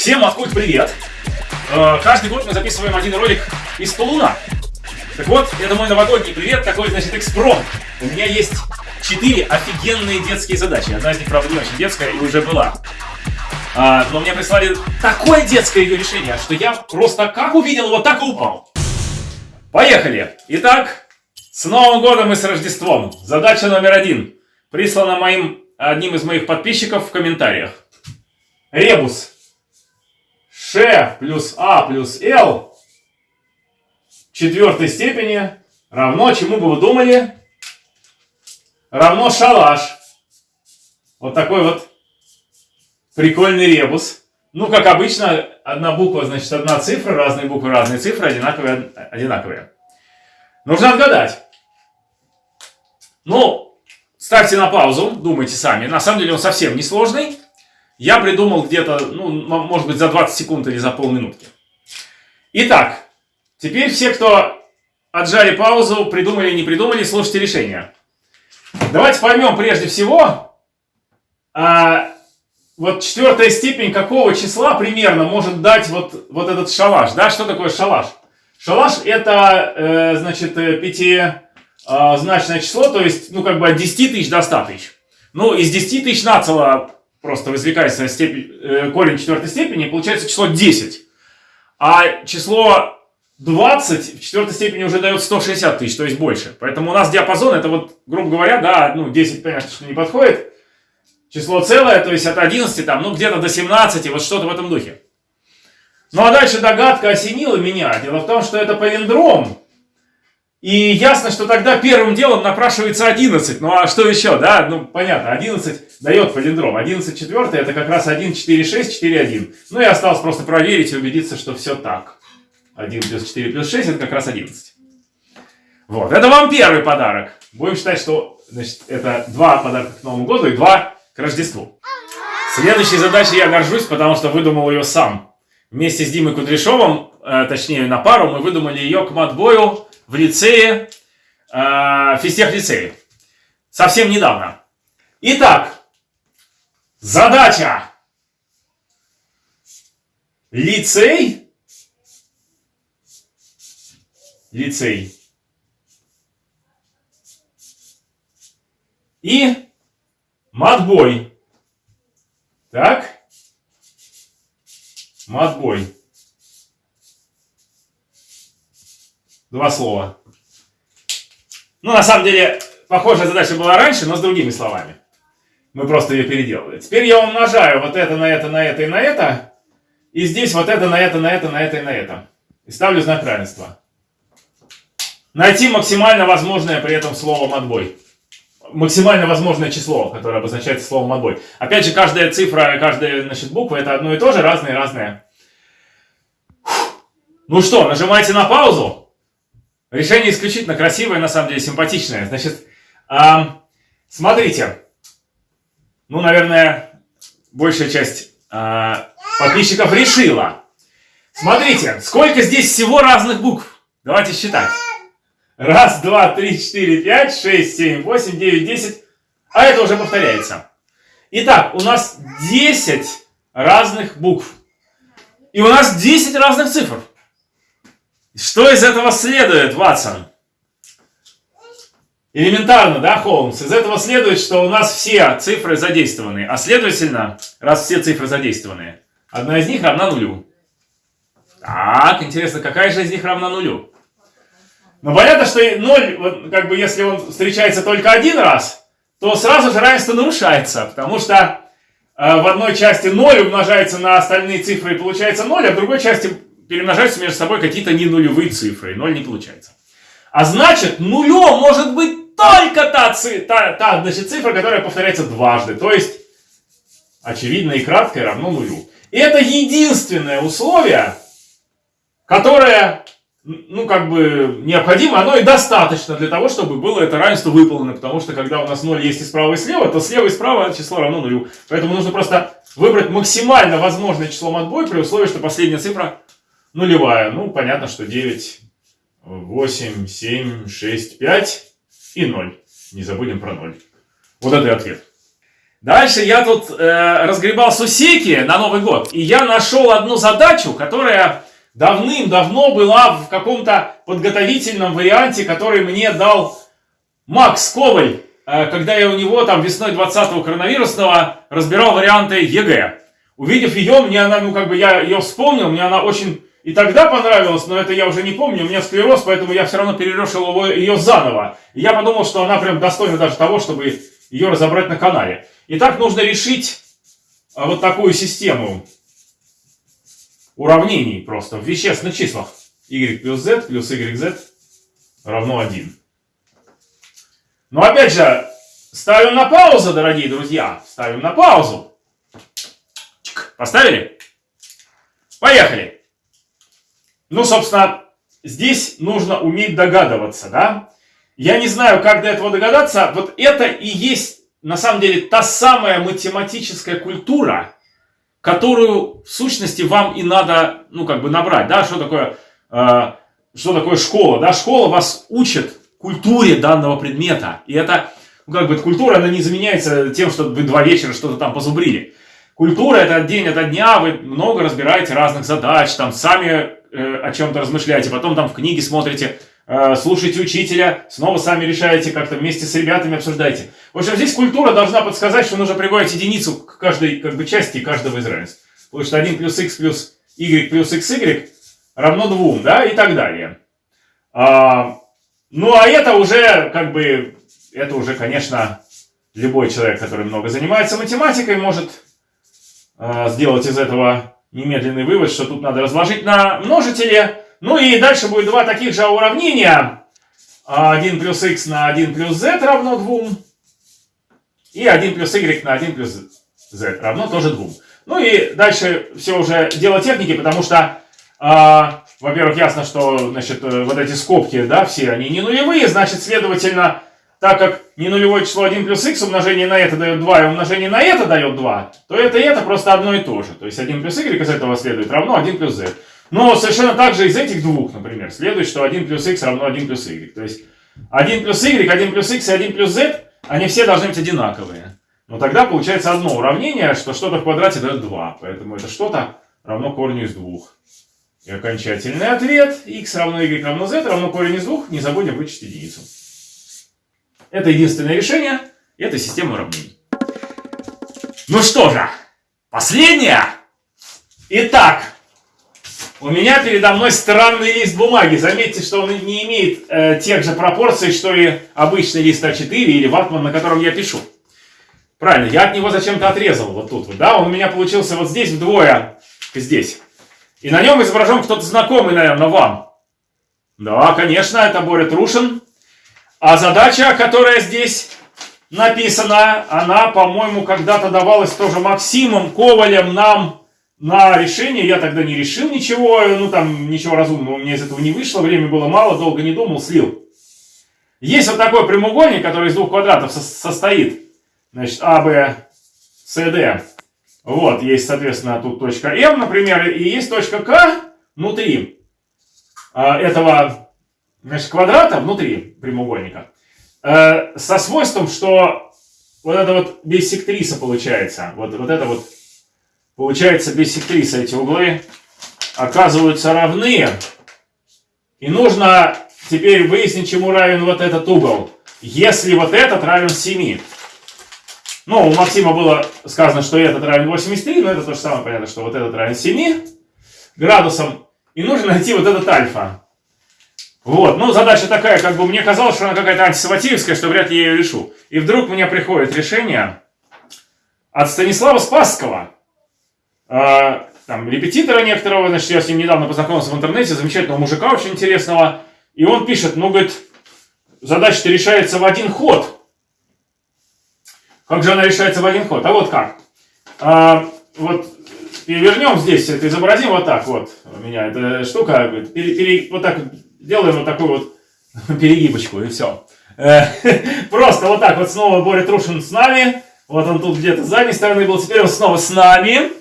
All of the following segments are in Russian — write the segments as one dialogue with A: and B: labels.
A: Всем откуда привет! Э, каждый год мы записываем один ролик из полуна. Так вот, это мой новогодний привет, такой, значит, экспром. У меня есть четыре офигенные детские задачи. Одна из них, правда, не очень детская и уже была. А, но мне прислали такое детское ее решение, что я просто как увидел, вот так и упал. Поехали! Итак, с Новым годом и с Рождеством. Задача номер один. Прислана моим, одним из моих подписчиков в комментариях. Ребус. Ш плюс А плюс Л четвертой степени равно, чему бы вы думали? Равно шалаш. Вот такой вот прикольный ребус. Ну, как обычно, одна буква, значит, одна цифра, разные буквы, разные цифры, одинаковые, одинаковые. Нужно отгадать. Ну, ставьте на паузу, думайте сами. На самом деле он совсем не сложный. Я придумал где-то, ну, может быть, за 20 секунд или за полминутки. Итак, теперь все, кто отжали паузу, придумали не придумали, слушайте решение. Давайте поймем прежде всего, а, вот четвертая степень какого числа примерно может дать вот, вот этот шалаш. Да, что такое шалаш? Шалаш это, э, значит, пятизначное э, число, то есть, ну, как бы от 10 тысяч до 100 тысяч. Ну, из 10 тысяч нацело просто извлекается степень, э, корень четвертой степени, получается число 10. А число 20 в четвертой степени уже дает 160 тысяч, то есть больше. Поэтому у нас диапазон, это вот, грубо говоря, да, ну 10, понятно, что не подходит. Число целое, то есть от 11 там, ну где-то до 17, вот что-то в этом духе. Ну а дальше догадка осенила меня. Дело в том, что это палиндром. И ясно, что тогда первым делом напрашивается 11. Ну а что еще, да? Ну понятно, 11 дает палиндром. 11 четвертый это как раз 1, 4, 6, 4, 1. Ну и осталось просто проверить и убедиться, что все так. 1 плюс 4 плюс 6 это как раз 11. Вот, это вам первый подарок. Будем считать, что значит, это два подарка к Новому году и два к Рождеству. Следующей задачей я горжусь, потому что выдумал ее сам. Вместе с Димой Кудряшовым, э, точнее на пару, мы выдумали ее к матбою в лицее, э, физтех лицее. Совсем недавно. Итак, задача. Лицей. Лицей. И матбой. Так. Матбой. Два слова. Ну, на самом деле, похожая задача была раньше, но с другими словами. Мы просто ее переделали. Теперь я умножаю вот это на это, на это и на это. И здесь вот это на это, на это, на это и на это. И ставлю знак равенства. Найти максимально возможное при этом словом отбой. Максимально возможное число, которое обозначается словом отбой. Опять же, каждая цифра, каждая значит, буква это одно и то же, разные-разные. Ну что, нажимайте на паузу. Решение исключительно красивое, на самом деле симпатичное. Значит, эм, смотрите. Ну, наверное, большая часть э, подписчиков решила. Смотрите, сколько здесь всего разных букв. Давайте считать. Раз, два, три, четыре, пять, шесть, семь, восемь, девять, десять. А это уже повторяется. Итак, у нас 10 разных букв. И у нас 10 разных цифр. Что из этого следует, Ватсон? Элементарно, да, Холмс? Из этого следует, что у нас все цифры задействованы. А следовательно, раз все цифры задействованы, одна из них равна нулю. Так, интересно, какая же из них равна нулю? Ну, понятно, что 0, вот, как бы, если он встречается только один раз, то сразу же равенство нарушается, потому что э, в одной части 0 умножается на остальные цифры и получается 0, а в другой части перемножаются между собой какие-то не нулевые цифры, 0 не получается. А значит, нулем может быть только та, та, та значит, цифра, которая повторяется дважды. То есть, очевидно и краткое равно нулю. И это единственное условие, которое, ну, как бы, необходимо, оно и достаточно для того, чтобы было это равенство выполнено. Потому что, когда у нас 0 есть и справа, и слева, то слева и справа число равно нулю. Поэтому нужно просто выбрать максимально возможное число отбой при условии, что последняя цифра нулевая. Ну, понятно, что 9, 8, 7, 6, 5 и 0. Не забудем про 0. Вот это и ответ. Дальше я тут э, разгребал сусеки на Новый год, и я нашел одну задачу, которая давным-давно была в каком-то подготовительном варианте, который мне дал Макс Коваль, э, когда я у него там весной 20-го коронавирусного разбирал варианты ЕГЭ. Увидев ее, мне она, ну как бы я ее вспомнил, мне она очень и тогда понравилась, но это я уже не помню, у меня склероз, поэтому я все равно перерешил ее заново. И я подумал, что она прям достойна даже того, чтобы ее разобрать на канале. Итак, нужно решить а, вот такую систему уравнений просто в вещественных числах. y плюс z плюс yz равно 1. Но опять же, ставим на паузу, дорогие друзья. Ставим на паузу. Поставили? Поехали. Ну, собственно, здесь нужно уметь догадываться, да? Я не знаю, как до этого догадаться. Вот это и есть, на самом деле, та самая математическая культура, которую, в сущности, вам и надо, ну, как бы набрать, да? Что такое, э, что такое школа, да? Школа вас учит культуре данного предмета. И это, ну, как бы, культура, она не заменяется тем, что вы два вечера что-то там позубрили. Культура это день ото дня, вы много разбираете разных задач, там сами о чем-то размышляете, потом там в книге смотрите, э, слушаете учителя, снова сами решаете, как-то вместе с ребятами обсуждаете. В общем, здесь культура должна подсказать, что нужно прибавить единицу к каждой как бы, части каждого из равенств. Потому что 1 плюс x плюс y плюс xy равно 2, да, и так далее. А, ну, а это уже, как бы, это уже, конечно, любой человек, который много занимается математикой, может а, сделать из этого немедленный вывод, что тут надо разложить на множители. Ну и дальше будет два таких же уравнения. 1 плюс x на 1 плюс z равно 2. И 1 плюс y на 1 плюс z равно тоже 2. Ну и дальше все уже дело техники, потому что, э, во-первых, ясно, что значит, э, вот эти скобки, да, все они не нулевые, значит, следовательно, так как не нулевое число 1 плюс x умножение на это дает 2 и умножение на это дает 2, то это и это просто одно и то же. То есть 1 плюс y из этого следует равно 1 плюс z. Но совершенно так же из этих двух, например, следует, что 1 плюс x равно 1 плюс y. То есть 1 плюс y, 1 плюс x и 1 плюс z, они все должны быть одинаковые. Но тогда получается одно уравнение, что что-то в квадрате дает 2. Поэтому это что-то равно корню из двух. И окончательный ответ x равно y равно z равно корень из двух. Не забудем вычесть единицу. Это единственное решение, это система уравнений. Ну что же, последнее. Итак, у меня передо мной странный лист бумаги. Заметьте, что он не имеет э, тех же пропорций, что и обычный лист А4 или ватман, на котором я пишу. Правильно, я от него зачем-то отрезал вот тут вот, да? Он у меня получился вот здесь вдвое, здесь. И на нем изображен кто-то знакомый, наверное, вам. Да, конечно, это Боря Трушин. А задача, которая здесь написана, она, по-моему, когда-то давалась тоже Максимом Ковалем нам на решение. Я тогда не решил ничего, ну там ничего разумного меня из этого не вышло, время было мало, долго не думал, слил. Есть вот такой прямоугольник, который из двух квадратов со состоит. Значит, А, Б, С, Д. Вот, есть, соответственно, тут точка М, например, и есть точка К внутри а, этого значит, квадрата внутри прямоугольника э, со свойством, что вот это вот биссектриса получается. Вот, вот это вот получается биссектриса. Эти углы оказываются равны. И нужно теперь выяснить, чему равен вот этот угол. Если вот этот равен 7. Ну, у Максима было сказано, что этот равен 83, но это то же самое, понятно, что вот этот равен 7 градусам. И нужно найти вот этот альфа. Вот, ну задача такая, как бы мне казалось, что она какая-то антисаватиевская, что вряд ли я ее решу. И вдруг мне приходит решение от Станислава Спасского, э, там, репетитора некоторого, значит, я с ним недавно познакомился в интернете, замечательного мужика очень интересного, и он пишет, ну, говорит, задача-то решается в один ход. Как же она решается в один ход? А вот как? А, вот перевернем здесь, это изобразим вот так вот. У меня эта штука, пере, пере, вот так делаем вот такую вот перегибочку, и все. Э, просто вот так вот снова Боря Трушин с нами. Вот он тут где-то с задней стороны был, теперь он снова с нами.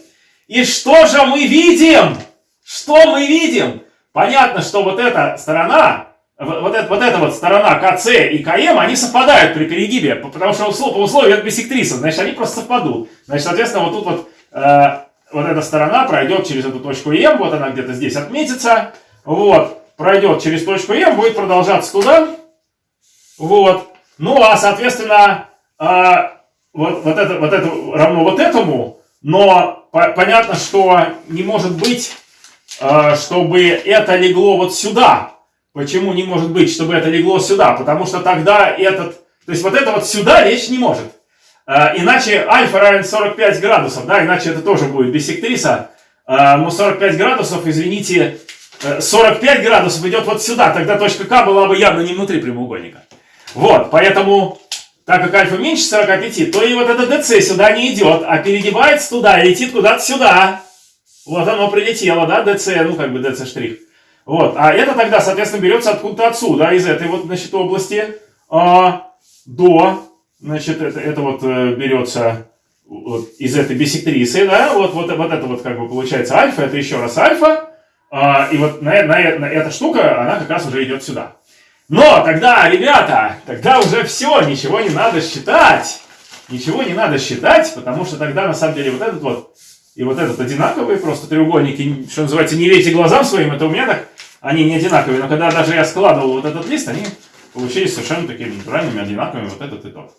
A: И что же мы видим? Что мы видим? Понятно, что вот эта сторона, вот, эта, вот эта вот сторона КЦ и КМ, они совпадают при перегибе, потому что услов, по условию это бисектриса, значит, они просто совпадут. Значит, соответственно, вот тут вот, э, вот эта сторона пройдет через эту точку М, вот она где-то здесь отметится, вот, пройдет через точку М, будет продолжаться туда, вот. Ну, а, соответственно, э, вот, вот, это, вот это равно вот этому, но по понятно, что не может быть, э, чтобы это легло вот сюда. Почему не может быть, чтобы это легло сюда? Потому что тогда этот, то есть вот это вот сюда речь не может. Э, иначе альфа равен 45 градусов, да, иначе это тоже будет бисектриса. Э, ну, 45 градусов, извините, 45 градусов идет вот сюда, тогда точка К была бы явно не внутри прямоугольника. Вот, поэтому, так как альфа меньше 45, то и вот это ДЦ сюда не идет, а перегибается туда и летит куда-то сюда. Вот оно прилетело, да, ДЦ, ну как бы ДЦ штрих. Вот, а это тогда, соответственно, берется откуда-то отсюда, из этой вот, значит, области а, до, значит, это, это вот э, берется вот, из этой бисектрисы, да, вот, вот, вот это вот как бы получается альфа, это еще раз альфа, и вот на, на, на эта штука, она как раз уже идет сюда. Но тогда, ребята, тогда уже все, ничего не надо считать. Ничего не надо считать, потому что тогда на самом деле вот этот вот и вот этот одинаковые просто треугольники, что называется, не верьте глазам своим, это у меня так, они не одинаковые, но когда даже я складывал вот этот лист, они получились совершенно такими натуральными, одинаковыми, вот этот и тот.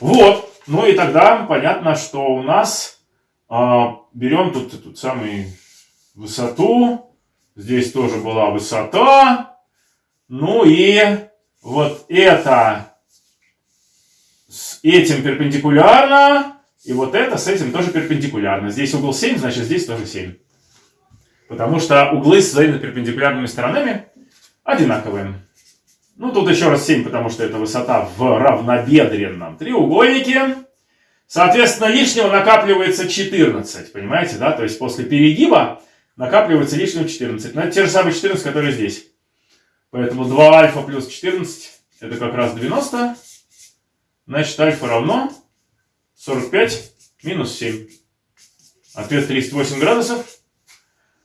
A: Вот, ну и тогда понятно, что у нас а, берем тут эту самую высоту, здесь тоже была высота, ну и вот это с этим перпендикулярно, и вот это с этим тоже перпендикулярно. Здесь угол 7, значит здесь тоже 7. Потому что углы с взаимно перпендикулярными сторонами одинаковые. Ну, тут еще раз 7, потому что это высота в равнобедренном треугольнике. Соответственно, лишнего накапливается 14, понимаете, да? То есть после перегиба накапливается лишнего 14. Но это те же самые 14, которые здесь. Поэтому 2 альфа плюс 14 это как раз 90. Значит, альфа равно 45 минус 7. Ответ 38 градусов.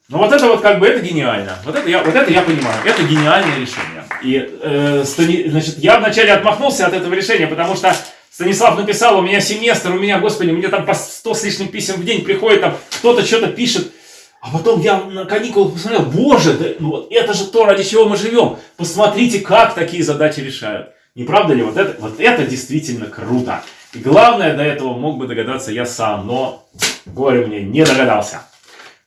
A: Ну вот это вот как бы это гениально. Вот это я, вот это я понимаю. Это гениальное решение. И э, Стани... значит, я вначале отмахнулся от этого решения, потому что Станислав написал, у меня семестр, у меня, господи, мне там по 100 с лишним писем в день приходит, там кто-то что-то пишет. А потом я на каникулах посмотрел, боже, да, ну вот это же то, ради чего мы живем. Посмотрите, как такие задачи решают. Не правда ли? Вот это, вот это действительно круто. И главное, до этого мог бы догадаться я сам, но горе мне не догадался.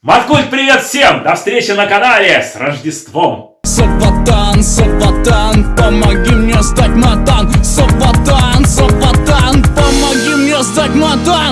A: Маткульт, привет всем! До встречи на канале! С Рождеством!
B: Сапатан, Сапатан, помоги мне стать матан Сапатан, Сапатан, помоги мне стать матан